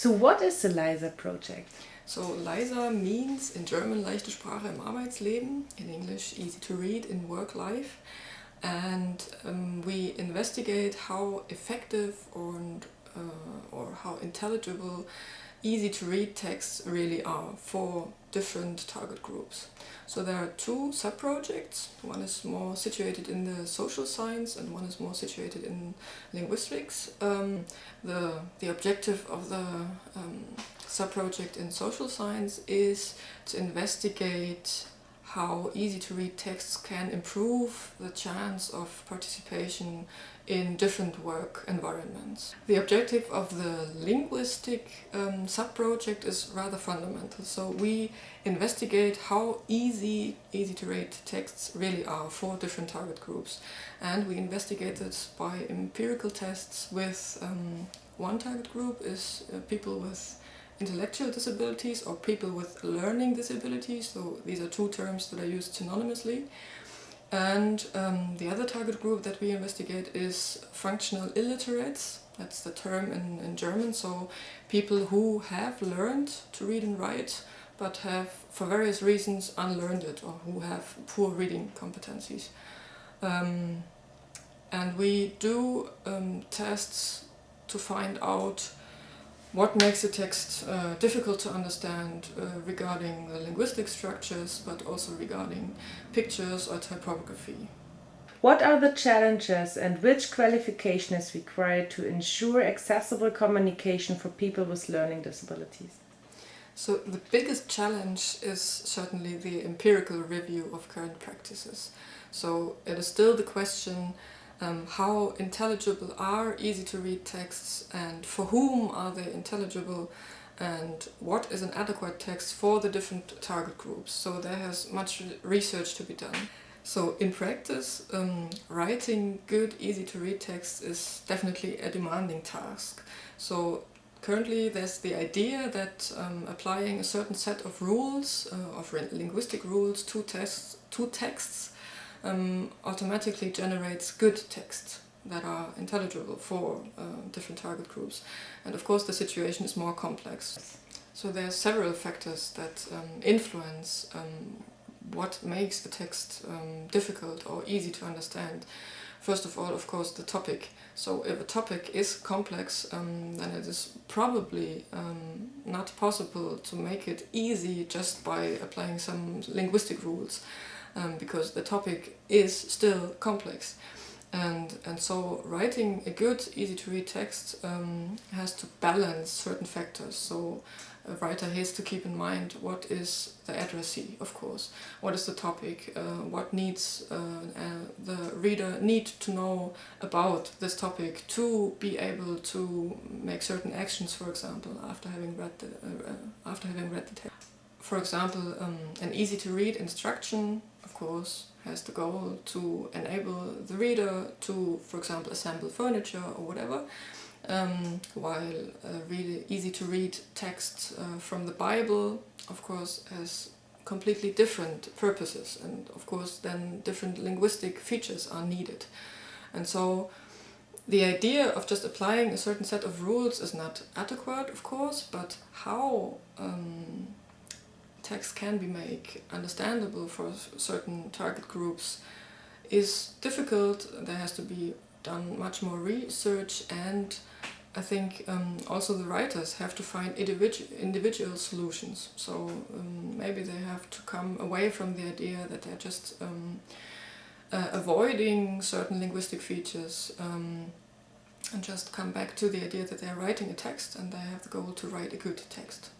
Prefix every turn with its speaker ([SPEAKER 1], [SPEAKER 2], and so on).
[SPEAKER 1] So what is the LISA project?
[SPEAKER 2] So LISA means in German leichte Sprache im Arbeitsleben, in English easy to read in work life. And um, we investigate how effective or, uh, or how intelligible easy to read texts really are for different target groups. So there are two sub-projects. One is more situated in the social science and one is more situated in linguistics. Um, the, the objective of the um, sub-project in social science is to investigate how easy to read texts can improve the chance of participation in different work environments. The objective of the linguistic um, sub-project is rather fundamental. So we investigate how easy easy to read texts really are for different target groups. And we investigate it by empirical tests with um, one target group is uh, people with intellectual disabilities or people with learning disabilities. So these are two terms that are used synonymously. And um, the other target group that we investigate is functional illiterates. That's the term in, in German. So people who have learned to read and write but have, for various reasons, unlearned it or who have poor reading competencies. Um, and we do um, tests to find out what makes a text uh, difficult to understand uh, regarding the linguistic structures, but also regarding pictures or typography.
[SPEAKER 1] What are the challenges and which qualification is required to ensure accessible communication for people with learning disabilities?
[SPEAKER 2] So the biggest challenge is certainly the empirical review of current practices. So it is still the question um, how intelligible are easy to read texts and for whom are they intelligible and what is an adequate text for the different target groups. So there has much research to be done. So in practice, um, writing good, easy to read text is definitely a demanding task. So currently there's the idea that um, applying a certain set of rules, uh, of linguistic rules to, tests, to texts um, automatically generates good texts that are intelligible for uh, different target groups. And of course the situation is more complex. So there are several factors that um, influence um, what makes the text um, difficult or easy to understand. First of all, of course, the topic. So if a topic is complex, um, then it is probably um, not possible to make it easy just by applying some linguistic rules um, because the topic is still complex. And, and so writing a good, easy to read text um, has to balance certain factors. So a writer has to keep in mind what is the addressee, of course, what is the topic, uh, what needs uh, uh, the reader need to know about this topic to be able to make certain actions, for example, after having read the, uh, uh, after having read the text. For example, um, an easy to read instruction of course, has the goal to enable the reader to, for example, assemble furniture or whatever, um, while a really easy to read text uh, from the Bible, of course, has completely different purposes and of course then different linguistic features are needed. And so the idea of just applying a certain set of rules is not adequate, of course, but how um, text can be made understandable for certain target groups is difficult. There has to be done much more research and I think um, also the writers have to find individual, individual solutions. So um, maybe they have to come away from the idea that they're just um, uh, avoiding certain linguistic features um, and just come back to the idea that they're writing a text and they have the goal to write a good text.